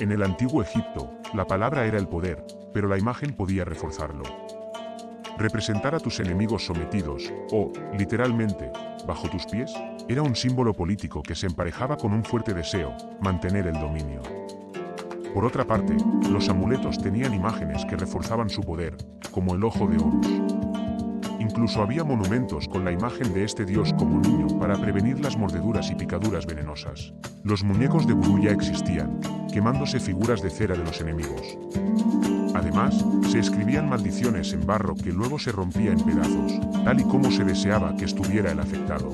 En el antiguo Egipto, la palabra era el poder, pero la imagen podía reforzarlo. Representar a tus enemigos sometidos, o, literalmente, bajo tus pies, era un símbolo político que se emparejaba con un fuerte deseo, mantener el dominio. Por otra parte, los amuletos tenían imágenes que reforzaban su poder, como el ojo de Horus. Incluso había monumentos con la imagen de este dios como niño para prevenir las mordeduras y picaduras venenosas. Los muñecos de vudú ya existían, quemándose figuras de cera de los enemigos. Además, se escribían maldiciones en barro que luego se rompía en pedazos, tal y como se deseaba que estuviera el afectado.